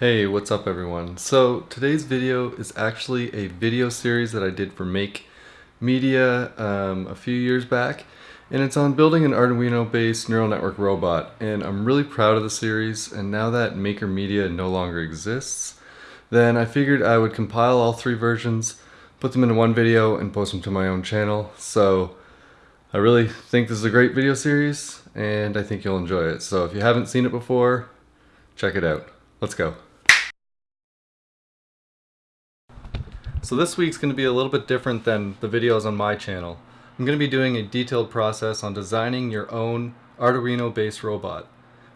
Hey, what's up everyone? So today's video is actually a video series that I did for Make Media um, a few years back and it's on building an Arduino based neural network robot and I'm really proud of the series and now that Maker Media no longer exists then I figured I would compile all three versions put them into one video and post them to my own channel. So I really think this is a great video series and I think you'll enjoy it. So if you haven't seen it before check it out. Let's go So this week's going to be a little bit different than the videos on my channel. I'm going to be doing a detailed process on designing your own Arduino based robot.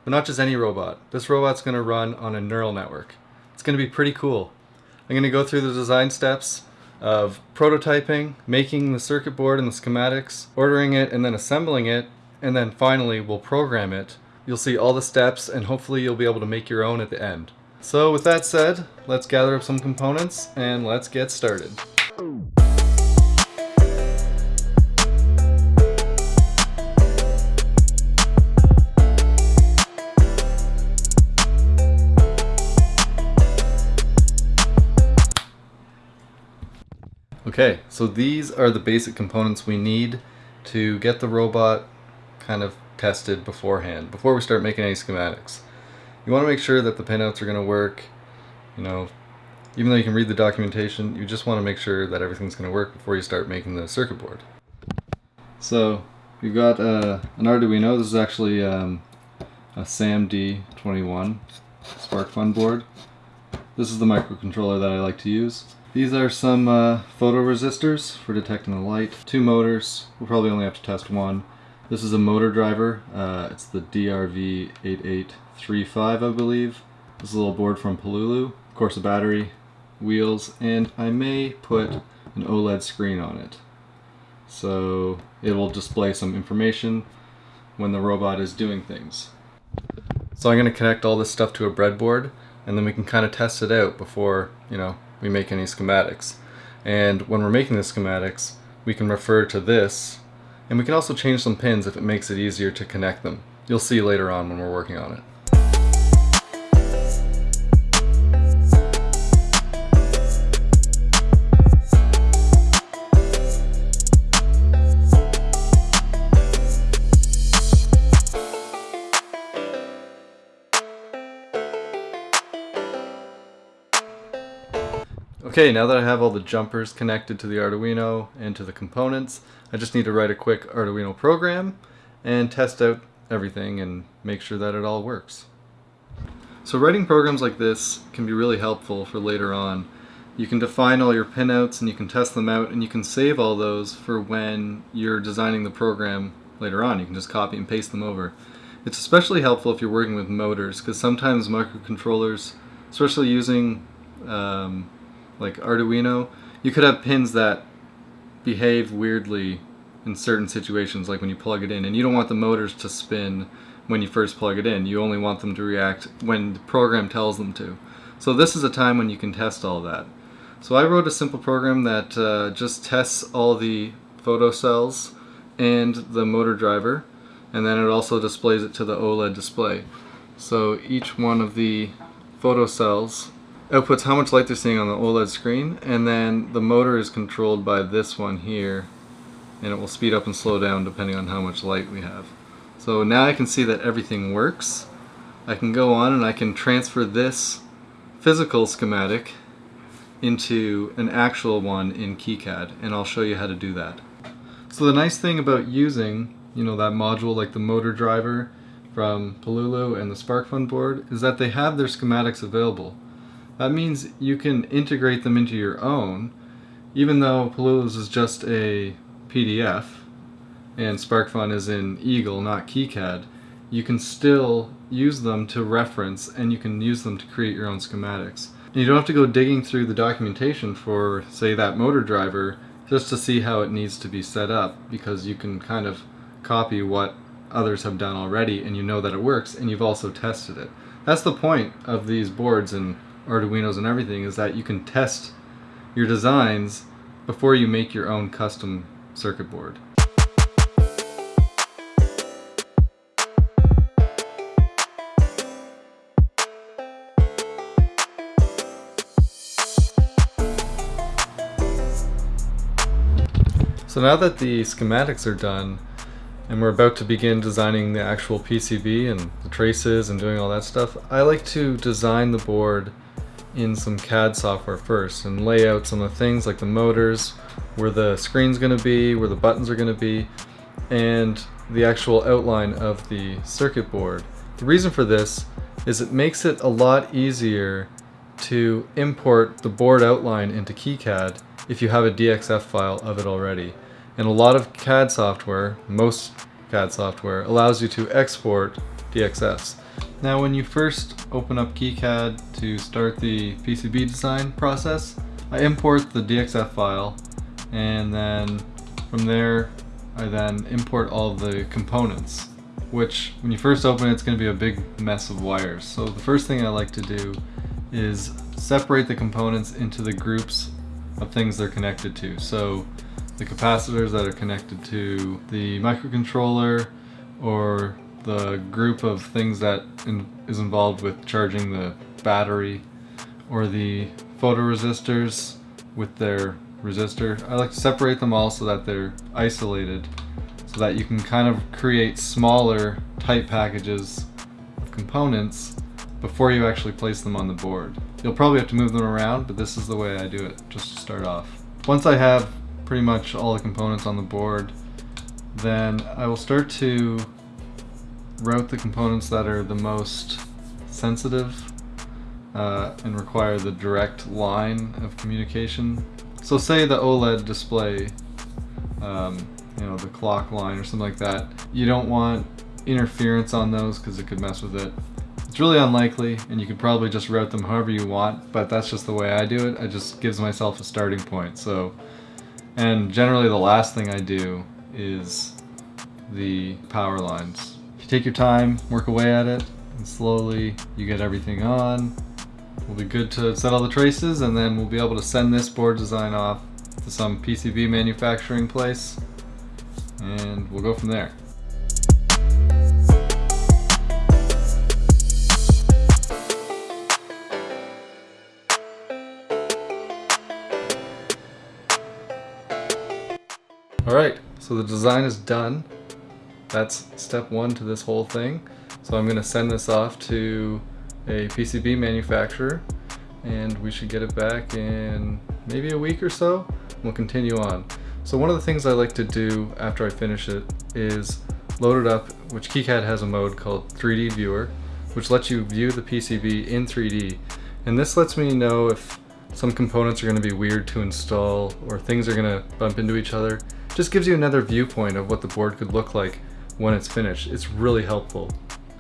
But not just any robot. This robot's going to run on a neural network. It's going to be pretty cool. I'm going to go through the design steps of prototyping, making the circuit board and the schematics, ordering it and then assembling it, and then finally we'll program it. You'll see all the steps and hopefully you'll be able to make your own at the end. So with that said, let's gather up some components and let's get started. Okay, so these are the basic components we need to get the robot kind of tested beforehand, before we start making any schematics you want to make sure that the pinouts are going to work you know even though you can read the documentation you just want to make sure that everything's going to work before you start making the circuit board. So we've got uh, an Arduino this is actually um, a SAMD21 SparkFun board. This is the microcontroller that I like to use. These are some uh, photoresistors for detecting the light. Two motors we'll probably only have to test one. This is a motor driver. Uh, it's the DRV8835, I believe. This is a little board from Pololu. Of course, a battery, wheels, and I may put an OLED screen on it. So it will display some information when the robot is doing things. So I'm going to connect all this stuff to a breadboard and then we can kind of test it out before, you know, we make any schematics. And when we're making the schematics, we can refer to this and we can also change some pins if it makes it easier to connect them. You'll see later on when we're working on it. Okay, now that I have all the jumpers connected to the Arduino and to the components, I just need to write a quick Arduino program and test out everything and make sure that it all works. So writing programs like this can be really helpful for later on. You can define all your pinouts and you can test them out and you can save all those for when you're designing the program later on. You can just copy and paste them over. It's especially helpful if you're working with motors because sometimes microcontrollers, especially using um, like Arduino, you could have pins that behave weirdly in certain situations, like when you plug it in, and you don't want the motors to spin when you first plug it in. You only want them to react when the program tells them to. So this is a time when you can test all that. So I wrote a simple program that uh, just tests all the photocells and the motor driver, and then it also displays it to the OLED display. So each one of the photocells outputs how much light they're seeing on the OLED screen and then the motor is controlled by this one here and it will speed up and slow down depending on how much light we have. So now I can see that everything works. I can go on and I can transfer this physical schematic into an actual one in KiCad and I'll show you how to do that. So the nice thing about using you know that module like the motor driver from Pololu and the SparkFun board is that they have their schematics available. That means you can integrate them into your own, even though Pololu's is just a PDF and SparkFun is in Eagle, not KiCad, you can still use them to reference and you can use them to create your own schematics. And you don't have to go digging through the documentation for, say, that motor driver just to see how it needs to be set up because you can kind of copy what others have done already and you know that it works and you've also tested it. That's the point of these boards and Arduinos and everything is that you can test your designs before you make your own custom circuit board. So now that the schematics are done and we're about to begin designing the actual PCB and the traces and doing all that stuff, I like to design the board in some CAD software first and lay out some of the things like the motors, where the screen's going to be, where the buttons are going to be, and the actual outline of the circuit board. The reason for this is it makes it a lot easier to import the board outline into KiCad if you have a DXF file of it already. And a lot of CAD software, most CAD software, allows you to export DXFs. Now when you first open up KiCad to start the PCB design process, I import the DXF file and then from there I then import all the components which when you first open it, it's going to be a big mess of wires. So the first thing I like to do is separate the components into the groups of things they're connected to. So the capacitors that are connected to the microcontroller or the group of things that in, is involved with charging the battery or the photoresistors with their resistor. I like to separate them all so that they're isolated so that you can kind of create smaller tight packages of components before you actually place them on the board. You'll probably have to move them around, but this is the way I do it, just to start off. Once I have pretty much all the components on the board, then I will start to route the components that are the most sensitive uh, and require the direct line of communication. So say the OLED display, um, you know, the clock line or something like that, you don't want interference on those because it could mess with it. It's really unlikely and you could probably just route them however you want, but that's just the way I do it. It just gives myself a starting point. So and generally the last thing I do is the power lines. You take your time, work away at it, and slowly you get everything on, we'll be good to set all the traces and then we'll be able to send this board design off to some PCB manufacturing place and we'll go from there. Alright, so the design is done. That's step one to this whole thing. So I'm going to send this off to a PCB manufacturer and we should get it back in maybe a week or so. We'll continue on. So one of the things I like to do after I finish it is load it up, which KiCad has a mode called 3D Viewer, which lets you view the PCB in 3D. And this lets me know if some components are going to be weird to install or things are going to bump into each other. Just gives you another viewpoint of what the board could look like when it's finished. It's really helpful.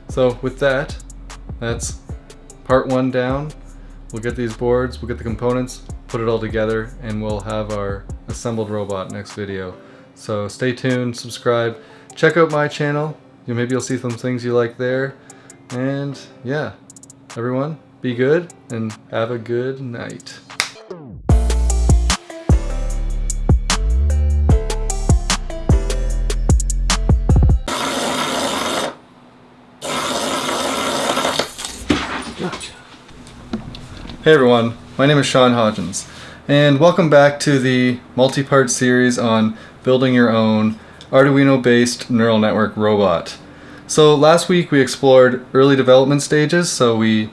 So with that, that's part one down. We'll get these boards, we'll get the components, put it all together, and we'll have our assembled robot next video. So stay tuned, subscribe, check out my channel. You maybe you'll see some things you like there. And yeah, everyone, be good and have a good night. Hey everyone, my name is Sean Hodgins, and welcome back to the multi-part series on building your own Arduino-based neural network robot. So last week we explored early development stages, so we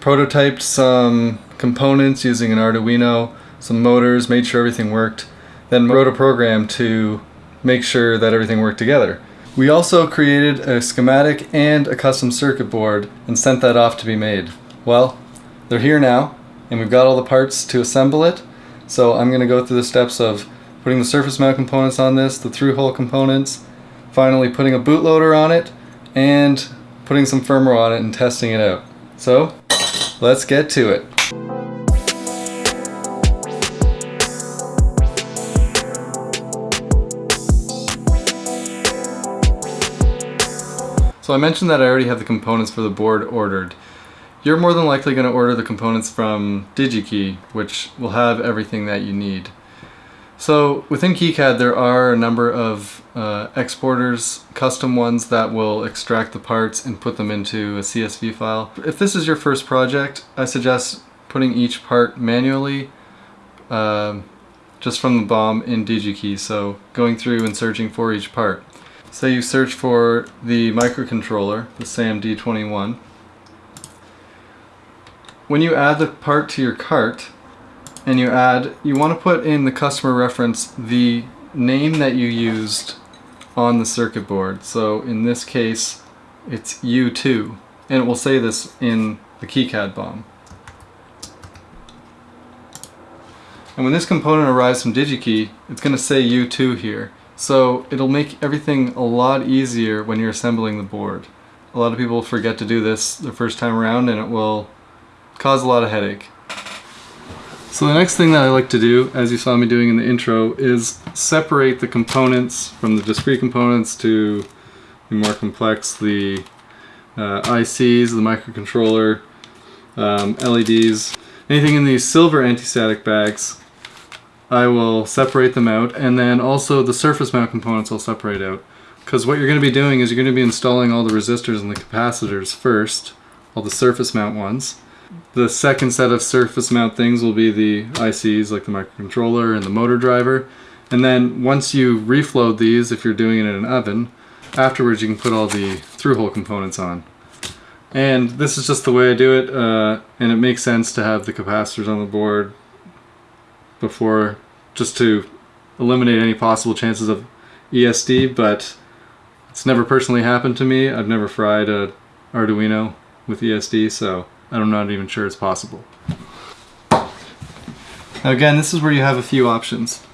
prototyped some components using an Arduino, some motors, made sure everything worked, then wrote a program to make sure that everything worked together. We also created a schematic and a custom circuit board and sent that off to be made. Well, they're here now, and we've got all the parts to assemble it. So I'm going to go through the steps of putting the surface mount components on this, the through-hole components, finally putting a bootloader on it, and putting some firmware on it and testing it out. So, let's get to it. So I mentioned that I already have the components for the board ordered. You're more than likely going to order the components from DigiKey, which will have everything that you need. So within KiCad there are a number of uh, exporters, custom ones that will extract the parts and put them into a CSV file. If this is your first project, I suggest putting each part manually, uh, just from the BOM in DigiKey, so going through and searching for each part. Say you search for the microcontroller, the SAM-D21. When you add the part to your cart, and you add, you want to put in the customer reference the name that you used on the circuit board. So in this case, it's U2, and it will say this in the KiCad BOM. And when this component arrives from DigiKey, it's going to say U2 here. So it'll make everything a lot easier when you're assembling the board. A lot of people forget to do this the first time around and it will cause a lot of headache. So the next thing that I like to do, as you saw me doing in the intro, is separate the components from the discrete components to the more complex, the uh, ICs, the microcontroller, um, LEDs, anything in these silver anti-static bags I will separate them out and then also the surface mount components I'll separate out because what you're going to be doing is you're going to be installing all the resistors and the capacitors first all the surface mount ones the second set of surface mount things will be the ICs like the microcontroller and the motor driver and then once you reflow these if you're doing it in an oven afterwards you can put all the through-hole components on and this is just the way I do it uh, and it makes sense to have the capacitors on the board before just to eliminate any possible chances of ESD, but it's never personally happened to me. I've never fried a Arduino with ESD, so I'm not even sure it's possible. Now again, this is where you have a few options.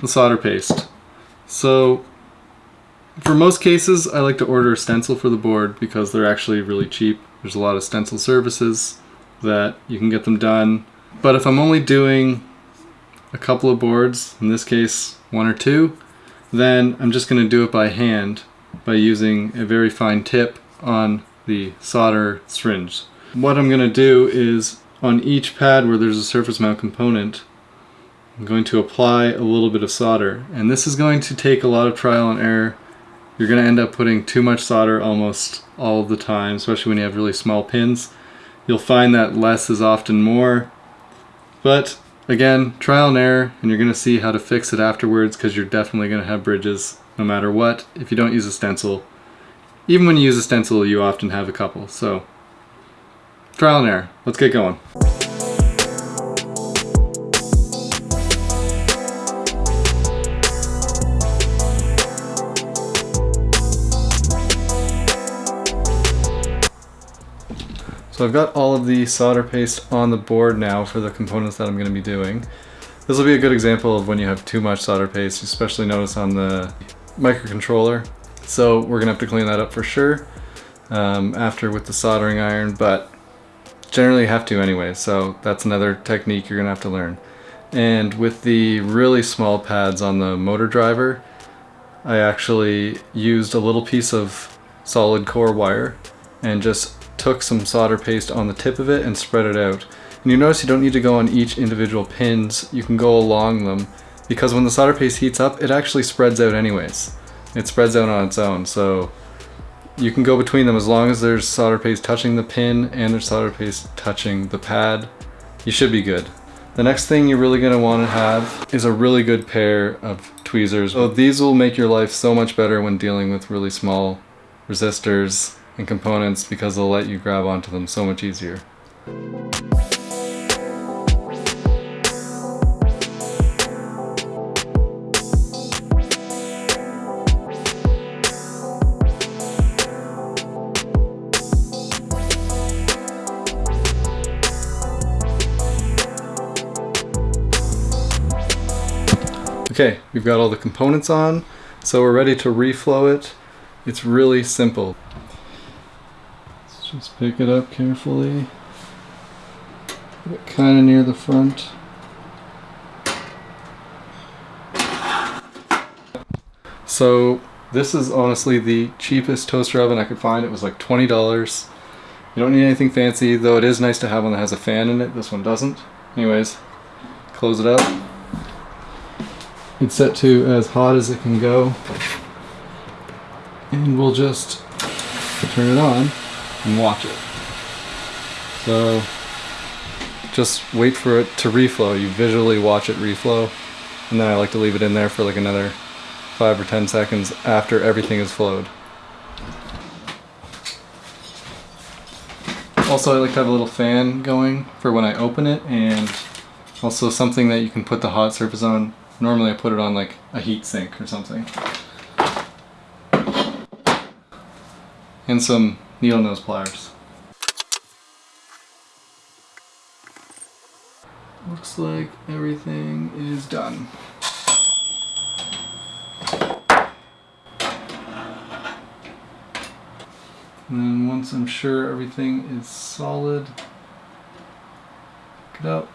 The solder paste. So for most cases, I like to order a stencil for the board because they're actually really cheap. There's a lot of stencil services that you can get them done. But if I'm only doing a couple of boards, in this case one or two, then I'm just going to do it by hand by using a very fine tip on the solder syringe. What I'm going to do is on each pad where there's a surface mount component, I'm going to apply a little bit of solder. And this is going to take a lot of trial and error. You're going to end up putting too much solder almost all the time, especially when you have really small pins. You'll find that less is often more, but Again, trial and error, and you're going to see how to fix it afterwards because you're definitely going to have bridges no matter what if you don't use a stencil. Even when you use a stencil, you often have a couple. So, trial and error. Let's get going. So I've got all of the solder paste on the board now for the components that I'm going to be doing. This will be a good example of when you have too much solder paste, especially notice on the microcontroller. So we're going to have to clean that up for sure um, after with the soldering iron, but generally have to anyway, so that's another technique you're to have to learn. And with the really small pads on the motor driver, I actually used a little piece of solid core wire and just took some solder paste on the tip of it and spread it out. And you notice you don't need to go on each individual pins, you can go along them because when the solder paste heats up, it actually spreads out anyways. It spreads out on its own, so you can go between them as long as there's solder paste touching the pin and there's solder paste touching the pad. You should be good. The next thing you're really going to want to have is a really good pair of tweezers. So these will make your life so much better when dealing with really small resistors and components because they'll let you grab onto them so much easier. Okay, we've got all the components on, so we're ready to reflow it. It's really simple. Let's Just pick it up carefully. Put it kind of near the front. So this is honestly the cheapest toaster oven I could find. It was like $20. You don't need anything fancy, though it is nice to have one that has a fan in it. This one doesn't. Anyways, close it up. It's set to as hot as it can go. And we'll just turn it on and watch it. So just wait for it to reflow. You visually watch it reflow and then I like to leave it in there for like another 5 or 10 seconds after everything is flowed. Also I like to have a little fan going for when I open it and also something that you can put the hot surface on. Normally I put it on like a heat sink or something. And some needle nose pliers. Looks like everything is done. And then once I'm sure everything is solid, get out.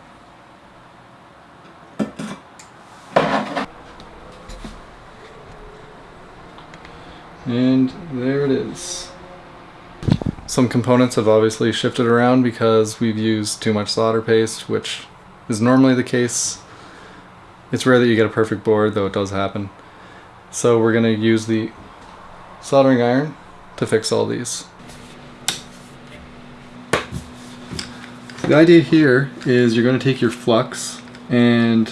And there it is. Some components have obviously shifted around because we've used too much solder paste, which is normally the case. It's rare that you get a perfect board, though it does happen. So we're going to use the soldering iron to fix all these. The idea here is you're going to take your flux and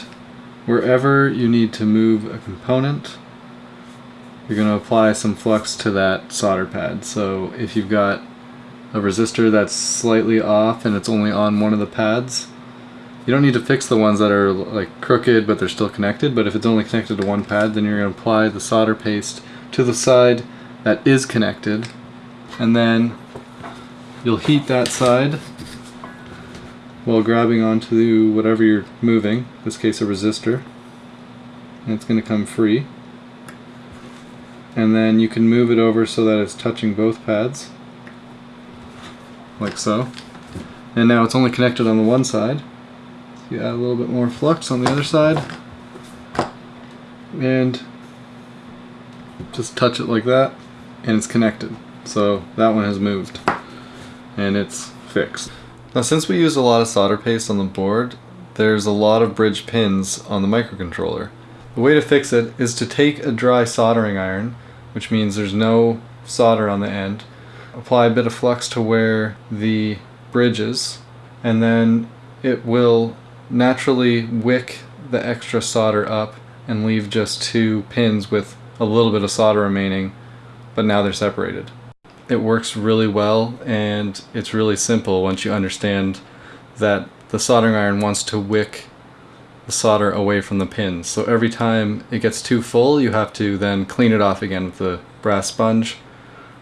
wherever you need to move a component, you're going to apply some flux to that solder pad. So if you've got a resistor that's slightly off and it's only on one of the pads, you don't need to fix the ones that are like crooked but they're still connected, but if it's only connected to one pad, then you're going to apply the solder paste to the side that is connected, and then you'll heat that side while grabbing onto whatever you're moving, in this case a resistor, and it's going to come free. And then you can move it over so that it's touching both pads, like so. And now it's only connected on the one side. You add a little bit more flux on the other side. And just touch it like that and it's connected. So that one has moved and it's fixed. Now since we use a lot of solder paste on the board, there's a lot of bridge pins on the microcontroller. The way to fix it is to take a dry soldering iron, which means there's no solder on the end, apply a bit of flux to where the bridge is, and then it will naturally wick the extra solder up and leave just two pins with a little bit of solder remaining, but now they're separated. It works really well and it's really simple once you understand that the soldering iron wants to wick the solder away from the pins. So every time it gets too full, you have to then clean it off again with the brass sponge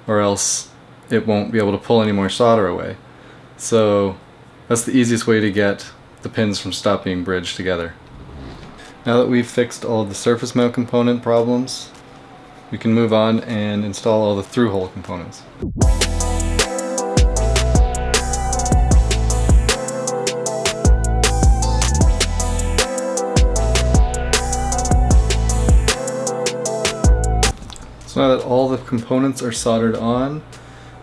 or else it won't be able to pull any more solder away. So that's the easiest way to get the pins from stop being bridged together. Now that we've fixed all the surface mount component problems, we can move on and install all the through-hole components. So now that all the components are soldered on,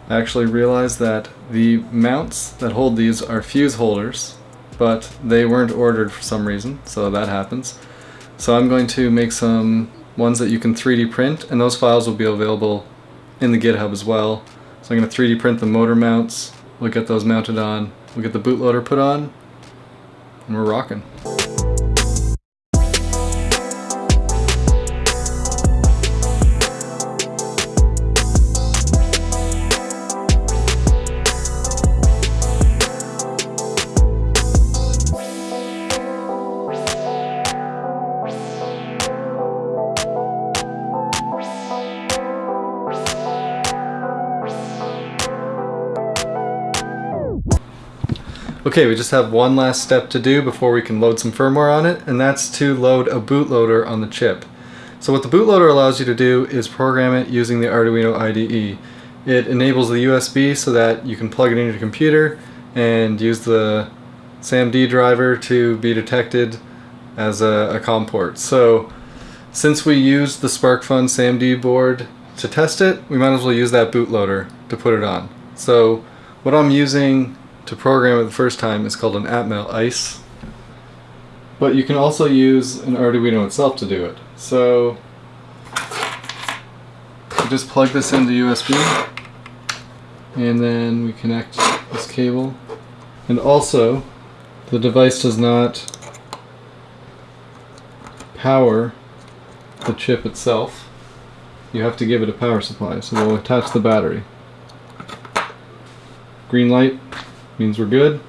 I actually realized that the mounts that hold these are fuse holders but they weren't ordered for some reason, so that happens. So I'm going to make some ones that you can 3D print, and those files will be available in the GitHub as well. So I'm going to 3D print the motor mounts, we'll get those mounted on, we'll get the bootloader put on, and we're rocking. Okay, we just have one last step to do before we can load some firmware on it, and that's to load a bootloader on the chip. So what the bootloader allows you to do is program it using the Arduino IDE. It enables the USB so that you can plug it into your computer and use the SAMD driver to be detected as a, a COM port. So since we used the SparkFun SAMD board to test it, we might as well use that bootloader to put it on. So what I'm using to program it the first time is called an Atmel ICE. But you can also use an Arduino itself to do it. So you just plug this into USB and then we connect this cable. And also the device does not power the chip itself, you have to give it a power supply. So we'll attach the battery. Green light means we're good.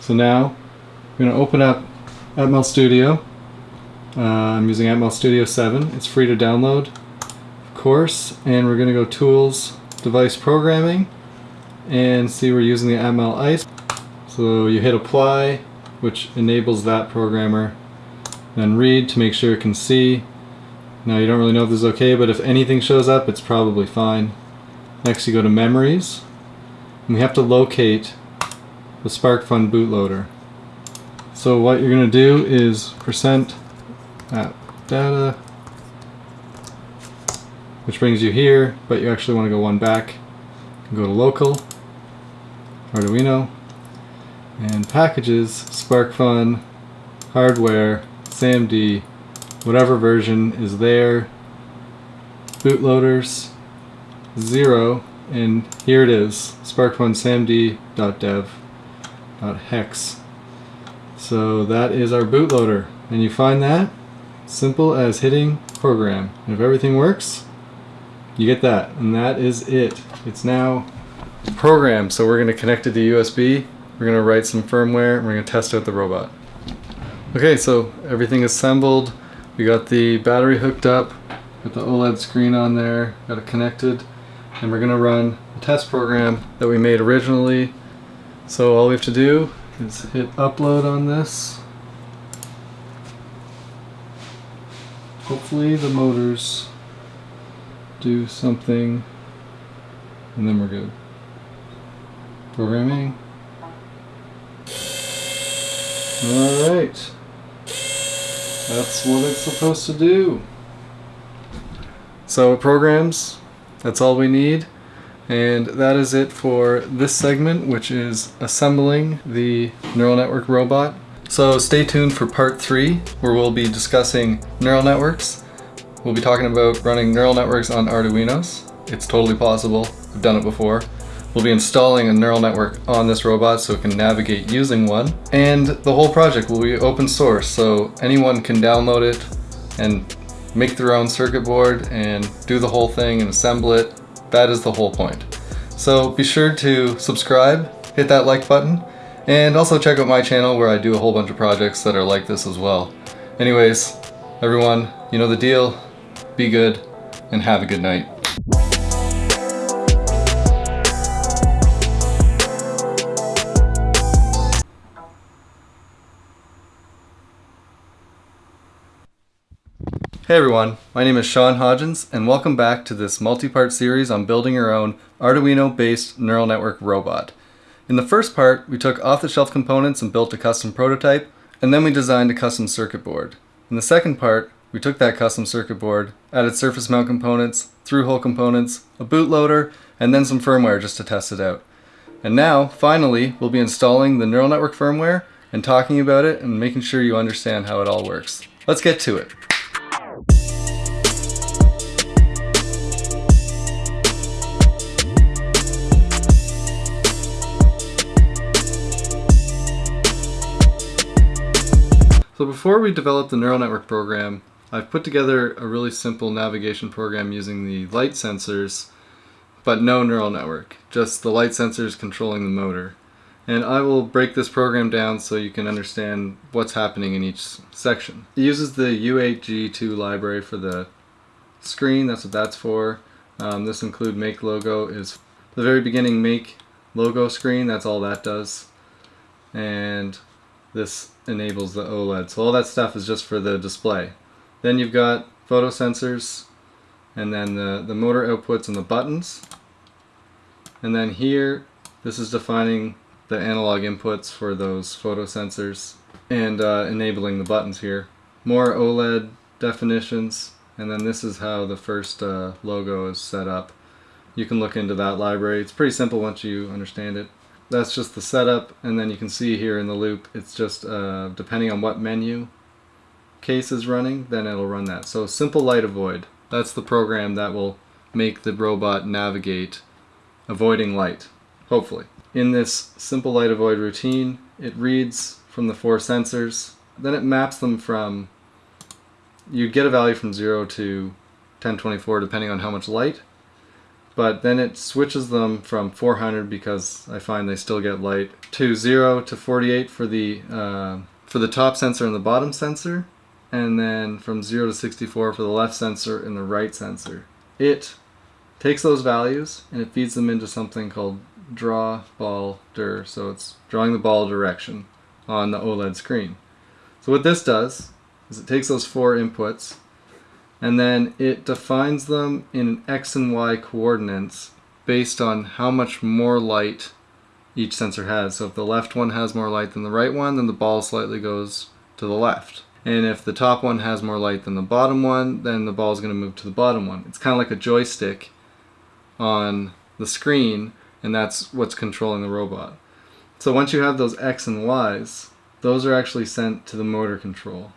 So now I'm going to open up Atmel Studio. Uh, I'm using Atmel Studio 7. It's free to download, of course. And we're going to go Tools, Device Programming, and see we're using the Atmel ICE. So you hit Apply, which enables that programmer. Then Read to make sure it can see. Now you don't really know if this is okay, but if anything shows up, it's probably fine. Next you go to Memories. And we have to locate the SparkFun bootloader. So what you're going to do is percent app data, which brings you here, but you actually want to go one back. Go to local, Arduino, and packages, SparkFun, hardware, SAMD, whatever version is there, bootloaders, zero, and here it is, SparkFun samd.dev hex. So that is our bootloader. And you find that simple as hitting program. And if everything works, you get that. And that is it. It's now programmed. So we're going to connect it to USB. We're going to write some firmware. And we're going to test out the robot. Okay, so everything assembled. We got the battery hooked up. Got the OLED screen on there. Got it connected. And we're going to run a test program that we made originally so all we have to do is hit upload on this. Hopefully the motors do something and then we're good. Programming. Alright. That's what it's supposed to do. So it programs. That's all we need. And that is it for this segment, which is assembling the neural network robot. So stay tuned for part three, where we'll be discussing neural networks. We'll be talking about running neural networks on Arduinos. It's totally possible. I've done it before. We'll be installing a neural network on this robot so it can navigate using one. And the whole project will be open source, so anyone can download it and make their own circuit board and do the whole thing and assemble it that is the whole point. So be sure to subscribe, hit that like button, and also check out my channel where I do a whole bunch of projects that are like this as well. Anyways, everyone, you know the deal. Be good, and have a good night. Hey everyone, my name is Sean Hodgins and welcome back to this multi-part series on building your own Arduino-based neural network robot. In the first part, we took off-the-shelf components and built a custom prototype, and then we designed a custom circuit board. In the second part, we took that custom circuit board, added surface mount components, through-hole components, a bootloader, and then some firmware just to test it out. And now, finally, we'll be installing the neural network firmware and talking about it and making sure you understand how it all works. Let's get to it. So before we develop the neural network program, I've put together a really simple navigation program using the light sensors, but no neural network, just the light sensors controlling the motor. And I will break this program down so you can understand what's happening in each section. It uses the U8G2 library for the screen, that's what that's for. Um, this include make logo is the very beginning make logo screen, that's all that does. And this enables the OLED. So all that stuff is just for the display. Then you've got photo sensors and then the, the motor outputs and the buttons. And then here, this is defining the analog inputs for those photo sensors and uh, enabling the buttons here. More OLED definitions and then this is how the first uh, logo is set up. You can look into that library. It's pretty simple once you understand it that's just the setup and then you can see here in the loop it's just uh, depending on what menu case is running then it'll run that so simple light avoid that's the program that will make the robot navigate avoiding light hopefully in this simple light avoid routine it reads from the four sensors then it maps them from you'd get a value from 0 to 1024 depending on how much light. But then it switches them from 400 because I find they still get light to 0 to 48 for the uh, for the top sensor and the bottom sensor and then from 0 to 64 for the left sensor and the right sensor. It takes those values and it feeds them into something called draw ball dir. So it's drawing the ball direction on the OLED screen. So what this does is it takes those four inputs and then it defines them in x and y coordinates based on how much more light each sensor has. So if the left one has more light than the right one, then the ball slightly goes to the left. And if the top one has more light than the bottom one, then the ball is going to move to the bottom one. It's kind of like a joystick on the screen, and that's what's controlling the robot. So once you have those X and Y's, those are actually sent to the motor control.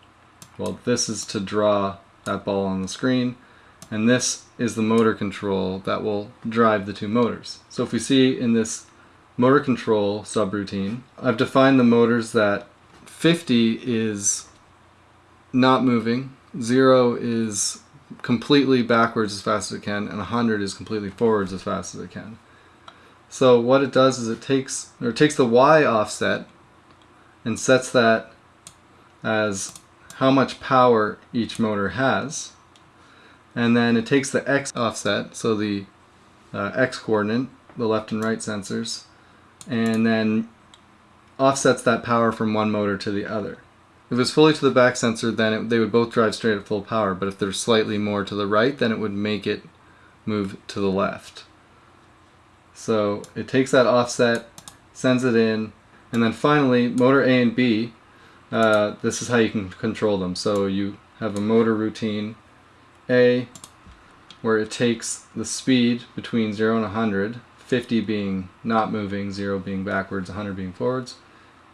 Well, this is to draw that ball on the screen, and this is the motor control that will drive the two motors. So if we see in this motor control subroutine, I've defined the motors that 50 is not moving, 0 is completely backwards as fast as it can, and 100 is completely forwards as fast as it can. So what it does is it takes or it takes the y offset and sets that as how much power each motor has. And then it takes the x offset, so the uh, x coordinate, the left and right sensors, and then offsets that power from one motor to the other. If it's fully to the back sensor, then it, they would both drive straight at full power, but if they're slightly more to the right, then it would make it move to the left. So it takes that offset, sends it in, and then finally, motor A and B, uh, this is how you can control them. So you have a motor routine A, where it takes the speed between 0 and 100, 50 being not moving, 0 being backwards, 100 being forwards,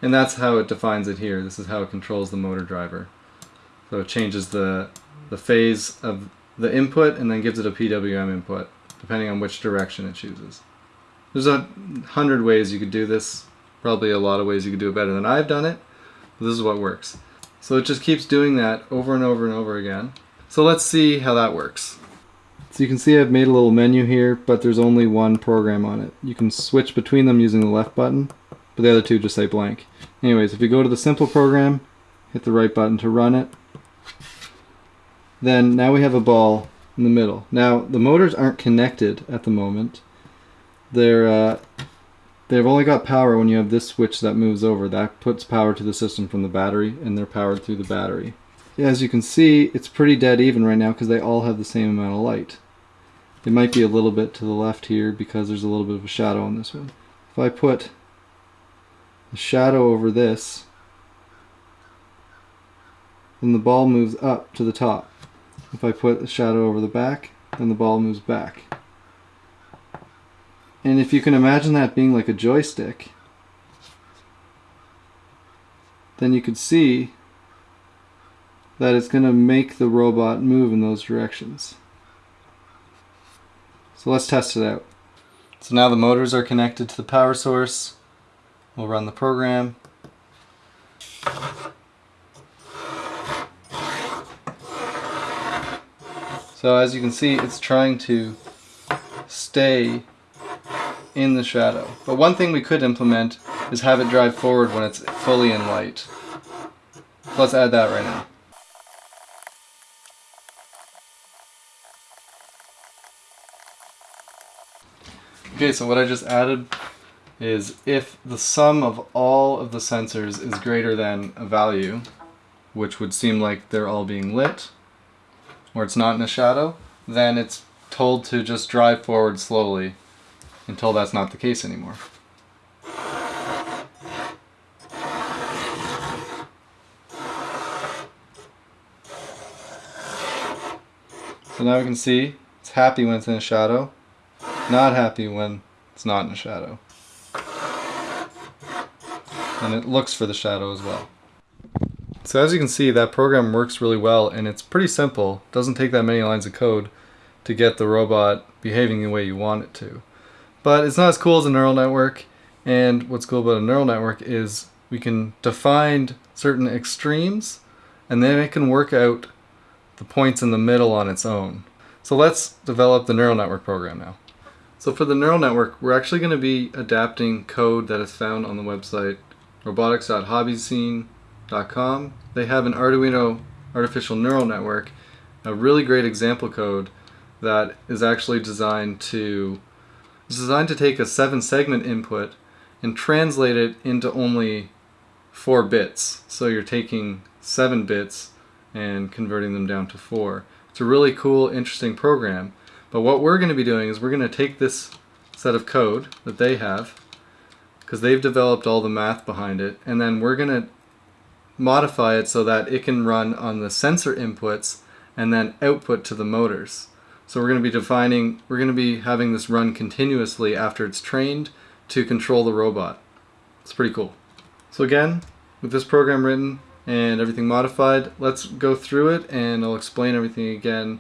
and that's how it defines it here. This is how it controls the motor driver. So it changes the, the phase of the input and then gives it a PWM input, depending on which direction it chooses. There's a hundred ways you could do this. Probably a lot of ways you could do it better than I've done it. This is what works. So it just keeps doing that over and over and over again. So let's see how that works. So you can see I've made a little menu here, but there's only one program on it. You can switch between them using the left button, but the other two just say blank. Anyways, if you go to the simple program, hit the right button to run it, then now we have a ball in the middle. Now the motors aren't connected at the moment. They're uh, they've only got power when you have this switch that moves over. That puts power to the system from the battery, and they're powered through the battery. As you can see, it's pretty dead even right now because they all have the same amount of light. It might be a little bit to the left here because there's a little bit of a shadow on this one. If I put the shadow over this, then the ball moves up to the top. If I put a shadow over the back, then the ball moves back. And if you can imagine that being like a joystick, then you could see that it's going to make the robot move in those directions. So let's test it out. So now the motors are connected to the power source. We'll run the program. So as you can see, it's trying to stay in the shadow. But one thing we could implement is have it drive forward when it's fully in light. Let's add that right now. Okay, so what I just added is if the sum of all of the sensors is greater than a value, which would seem like they're all being lit, or it's not in a shadow, then it's told to just drive forward slowly until that's not the case anymore. So now we can see it's happy when it's in a shadow, not happy when it's not in a shadow and it looks for the shadow as well. So as you can see, that program works really well and it's pretty simple. It doesn't take that many lines of code to get the robot behaving the way you want it to. But it's not as cool as a neural network and what's cool about a neural network is we can define certain extremes and then it can work out the points in the middle on its own. So let's develop the neural network program now. So for the neural network, we're actually going to be adapting code that is found on the website robotics.hobbizine.com. They have an Arduino artificial neural network, a really great example code that is actually designed to is designed to take a seven segment input and translate it into only four bits. So you're taking seven bits and converting them down to four. It's a really cool, interesting program. But what we're going to be doing is we're going to take this set of code that they have, because they've developed all the math behind it, and then we're going to modify it so that it can run on the sensor inputs and then output to the motors. So we're going to be defining, we're going to be having this run continuously after it's trained to control the robot. It's pretty cool. So again, with this program written and everything modified, let's go through it and I'll explain everything again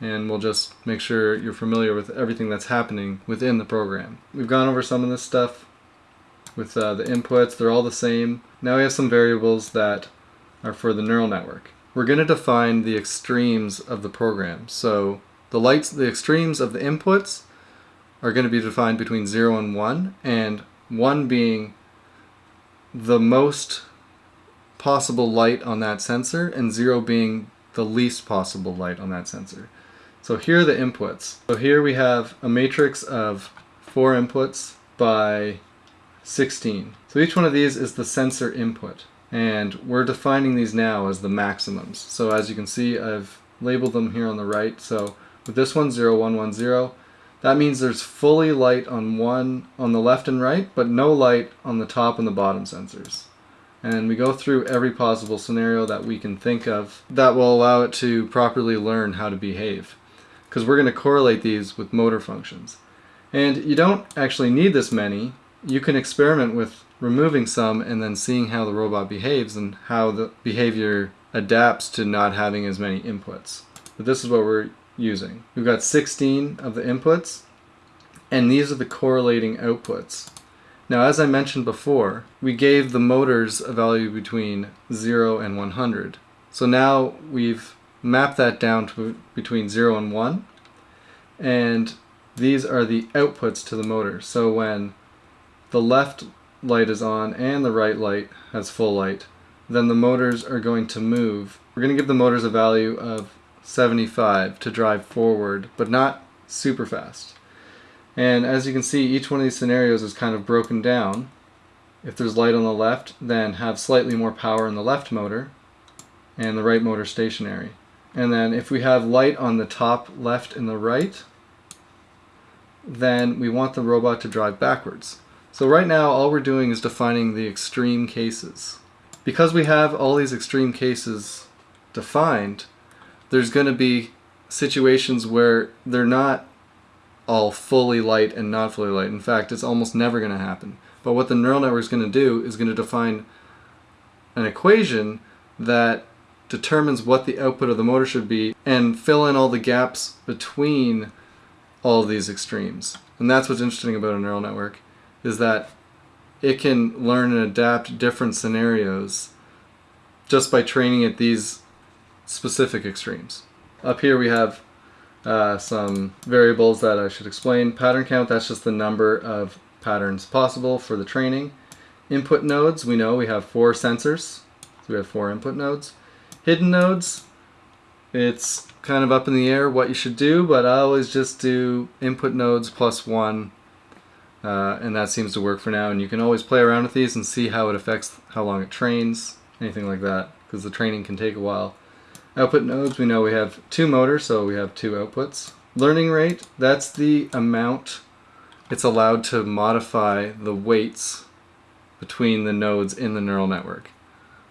and we'll just make sure you're familiar with everything that's happening within the program. We've gone over some of this stuff with uh, the inputs, they're all the same. Now we have some variables that are for the neural network. We're going to define the extremes of the program. So the lights, the extremes of the inputs are going to be defined between 0 and 1, and 1 being the most possible light on that sensor, and 0 being the least possible light on that sensor. So here are the inputs. So here we have a matrix of four inputs by 16. So each one of these is the sensor input. And we're defining these now as the maximums. So as you can see, I've labeled them here on the right. So with this one, 0, 1, 1, 0, that means there's fully light on one on the left and right, but no light on the top and the bottom sensors. And we go through every possible scenario that we can think of that will allow it to properly learn how to behave because we're going to correlate these with motor functions. And you don't actually need this many. You can experiment with removing some and then seeing how the robot behaves and how the behavior adapts to not having as many inputs. But this is what we're using. We've got 16 of the inputs and these are the correlating outputs. Now as I mentioned before, we gave the motors a value between 0 and 100. So now we've mapped that down to between 0 and 1 and these are the outputs to the motor so when the left light is on and the right light has full light then the motors are going to move we're going to give the motors a value of 75 to drive forward but not super fast and as you can see each one of these scenarios is kind of broken down if there's light on the left then have slightly more power in the left motor and the right motor stationary and then if we have light on the top left and the right, then we want the robot to drive backwards. So right now all we're doing is defining the extreme cases. Because we have all these extreme cases defined, there's going to be situations where they're not all fully light and not fully light. In fact, it's almost never going to happen. But what the neural network is going to do is going to define an equation that determines what the output of the motor should be and fill in all the gaps between all these extremes. And that's what's interesting about a neural network is that it can learn and adapt different scenarios just by training it these specific extremes. Up here we have uh, some variables that I should explain. Pattern count, that's just the number of patterns possible for the training. Input nodes, we know we have four sensors, so we have four input nodes. Hidden nodes, it's kind of up in the air what you should do, but I always just do input nodes plus one, uh, and that seems to work for now. And you can always play around with these and see how it affects how long it trains, anything like that, because the training can take a while. Output nodes, we know we have two motors, so we have two outputs. Learning rate, that's the amount it's allowed to modify the weights between the nodes in the neural network.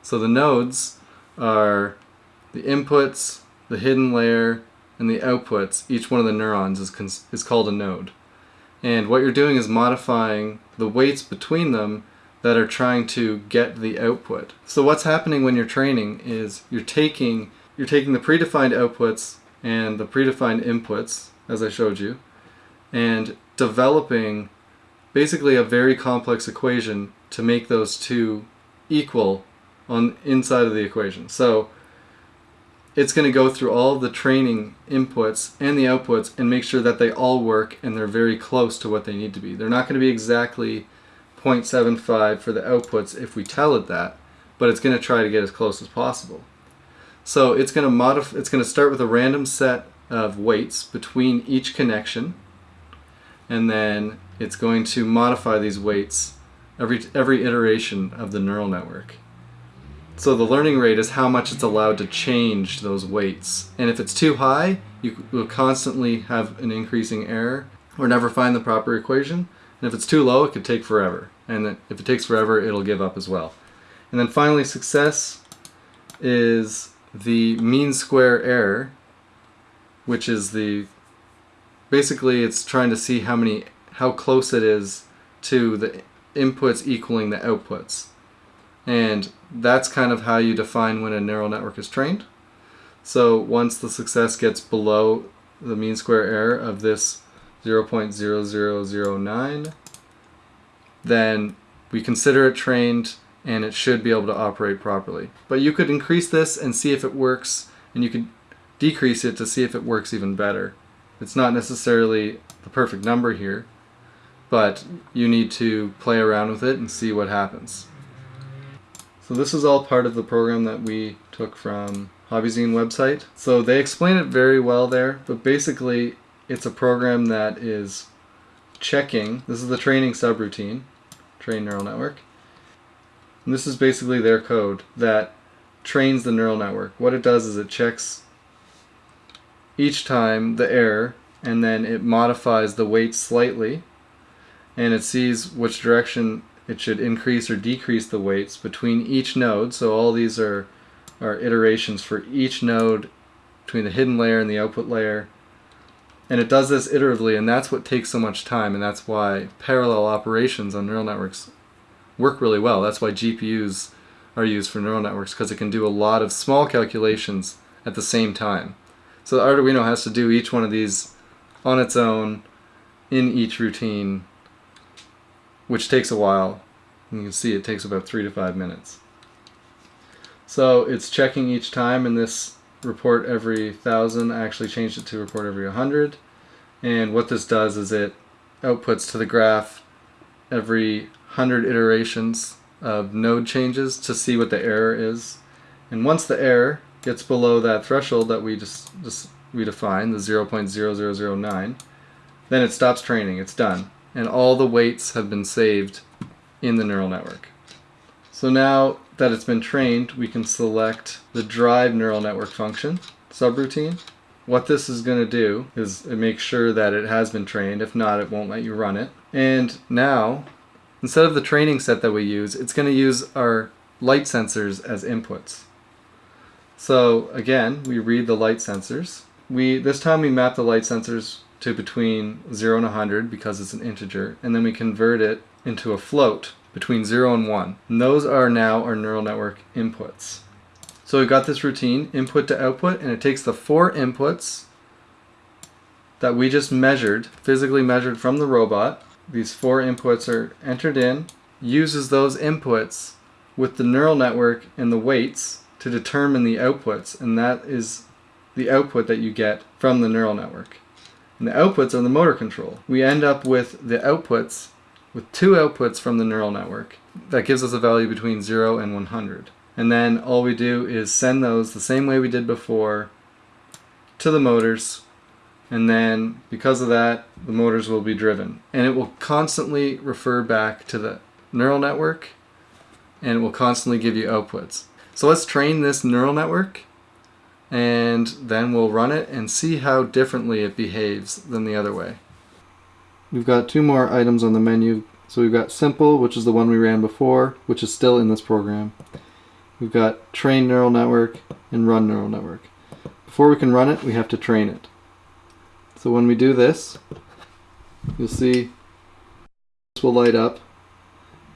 So the nodes are the inputs, the hidden layer, and the outputs. Each one of the neurons is, is called a node. And what you're doing is modifying the weights between them that are trying to get the output. So what's happening when you're training is you're taking you're taking the predefined outputs and the predefined inputs, as I showed you, and developing basically a very complex equation to make those two equal on inside of the equation. So it's going to go through all the training inputs and the outputs and make sure that they all work and they're very close to what they need to be. They're not going to be exactly 0.75 for the outputs if we tell it that, but it's going to try to get as close as possible. So it's going to modify it's going to start with a random set of weights between each connection and then it's going to modify these weights every every iteration of the neural network. So the learning rate is how much it's allowed to change those weights. And if it's too high, you will constantly have an increasing error or never find the proper equation. And if it's too low, it could take forever. And if it takes forever, it'll give up as well. And then finally, success is the mean square error, which is the basically it's trying to see how many how close it is to the inputs equaling the outputs. And that's kind of how you define when a neural network is trained. So once the success gets below the mean square error of this 0.0009, then we consider it trained and it should be able to operate properly. But you could increase this and see if it works, and you could decrease it to see if it works even better. It's not necessarily the perfect number here, but you need to play around with it and see what happens. So this is all part of the program that we took from Hobbizine website. So they explain it very well there, but basically it's a program that is checking, this is the training subroutine, train neural network, and this is basically their code that trains the neural network. What it does is it checks each time the error and then it modifies the weight slightly and it sees which direction it should increase or decrease the weights between each node. So all these are, are iterations for each node between the hidden layer and the output layer. And it does this iteratively and that's what takes so much time and that's why parallel operations on neural networks work really well. That's why GPUs are used for neural networks because it can do a lot of small calculations at the same time. So the Arduino has to do each one of these on its own in each routine which takes a while. You can see it takes about three to five minutes. So it's checking each time in this report every thousand. I actually changed it to report every 100. And what this does is it outputs to the graph every 100 iterations of node changes to see what the error is. And once the error gets below that threshold that we just, just we define, the 0.0009, then it stops training. It's done and all the weights have been saved in the neural network. So now that it's been trained, we can select the drive neural network function subroutine. What this is going to do is it makes sure that it has been trained. If not, it won't let you run it. And now, instead of the training set that we use, it's going to use our light sensors as inputs. So again, we read the light sensors. We This time we map the light sensors to between 0 and 100 because it's an integer, and then we convert it into a float between 0 and 1. And those are now our neural network inputs. So we've got this routine, input to output, and it takes the four inputs that we just measured, physically measured from the robot. These four inputs are entered in, uses those inputs with the neural network and the weights to determine the outputs, and that is the output that you get from the neural network and the outputs are the motor control. We end up with the outputs, with two outputs from the neural network. That gives us a value between 0 and 100. And then all we do is send those the same way we did before to the motors and then because of that the motors will be driven and it will constantly refer back to the neural network and it will constantly give you outputs. So let's train this neural network and then we'll run it and see how differently it behaves than the other way. We've got two more items on the menu. So we've got simple, which is the one we ran before, which is still in this program. We've got train neural network and run neural network. Before we can run it, we have to train it. So when we do this, you'll see this will light up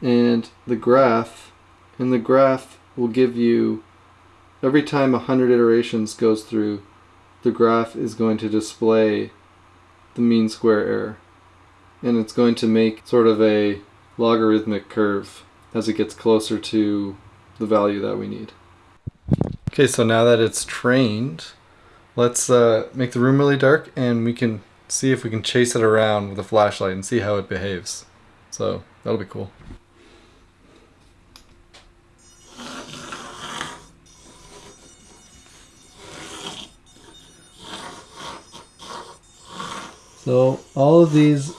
and the graph, and the graph will give you every time 100 iterations goes through, the graph is going to display the mean square error. And it's going to make sort of a logarithmic curve as it gets closer to the value that we need. Okay, so now that it's trained, let's uh, make the room really dark and we can see if we can chase it around with a flashlight and see how it behaves. So that'll be cool. So all of these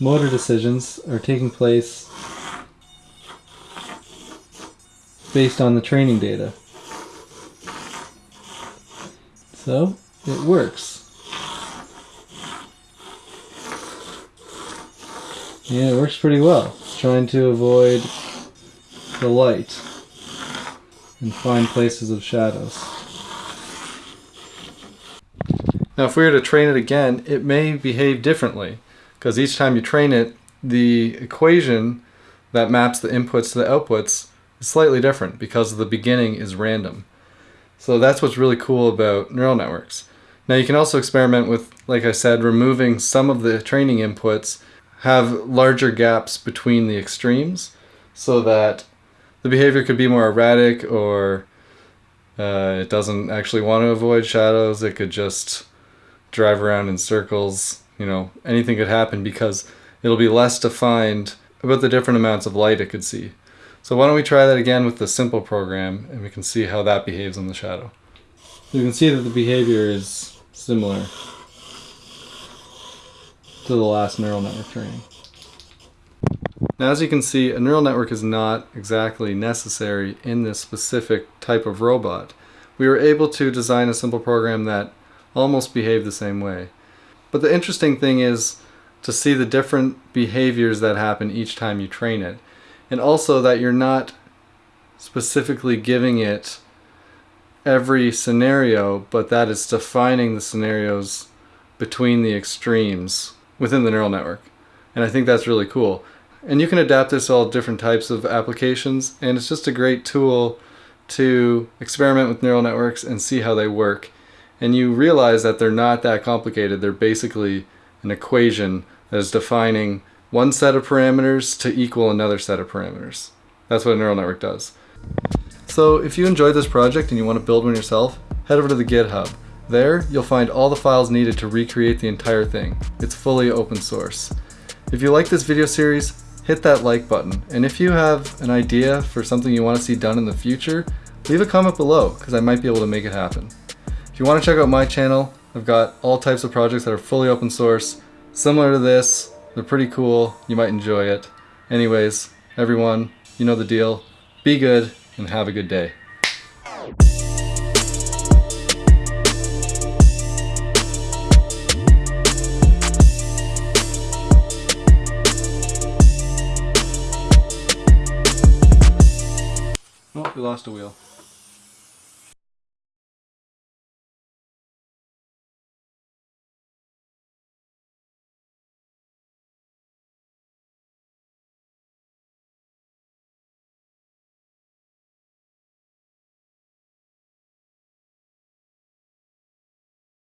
motor decisions are taking place based on the training data. So it works. Yeah, it works pretty well. Trying to avoid the light and find places of shadows. Now if we were to train it again, it may behave differently because each time you train it, the equation that maps the inputs to the outputs is slightly different because the beginning is random. So that's what's really cool about neural networks. Now you can also experiment with, like I said, removing some of the training inputs, have larger gaps between the extremes so that the behavior could be more erratic or uh, it doesn't actually want to avoid shadows. It could just drive around in circles. You know, anything could happen because it'll be less defined about the different amounts of light it could see. So why don't we try that again with the simple program and we can see how that behaves in the shadow. You can see that the behavior is similar to the last neural network training. Now as you can see, a neural network is not exactly necessary in this specific type of robot. We were able to design a simple program that almost behaved the same way. But the interesting thing is to see the different behaviors that happen each time you train it and also that you're not specifically giving it every scenario, but that it's defining the scenarios between the extremes within the neural network. And I think that's really cool. And you can adapt this to all different types of applications, and it's just a great tool to experiment with neural networks and see how they work. And you realize that they're not that complicated. They're basically an equation that is defining one set of parameters to equal another set of parameters. That's what a neural network does. So if you enjoyed this project and you want to build one yourself, head over to the GitHub. There, you'll find all the files needed to recreate the entire thing. It's fully open source. If you like this video series, hit that like button. And if you have an idea for something you want to see done in the future, leave a comment below because I might be able to make it happen. If you want to check out my channel, I've got all types of projects that are fully open source, similar to this, they're pretty cool. You might enjoy it. Anyways, everyone, you know the deal. Be good and have a good day. Oh, we lost a wheel.